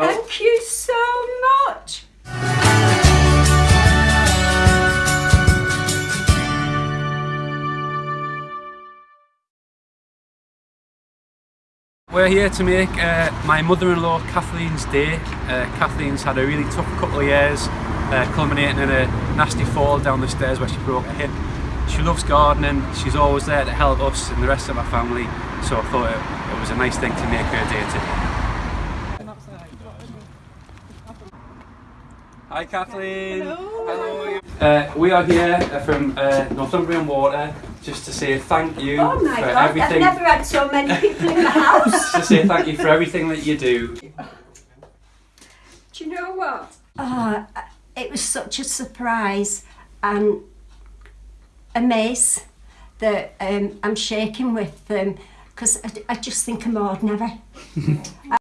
Thank you so much. We're here to make uh, my mother-in-law Kathleen's day. Uh, Kathleen's had a really tough couple of years, uh, culminating in a nasty fall down the stairs where she broke her hip. She loves gardening, she's always there to help us and the rest of our family, so I thought it, it was a nice thing to make her day today. Hi Kathleen! Hello! Uh, we are here uh, from uh, Northumbrian Water just to say thank you Oh my for god, I've never had so many people in the house. to say thank you for everything that you do. Do you know what? Oh, it was such a surprise and a maze that um, I'm shaking with them because I, I just think I'm ordinary.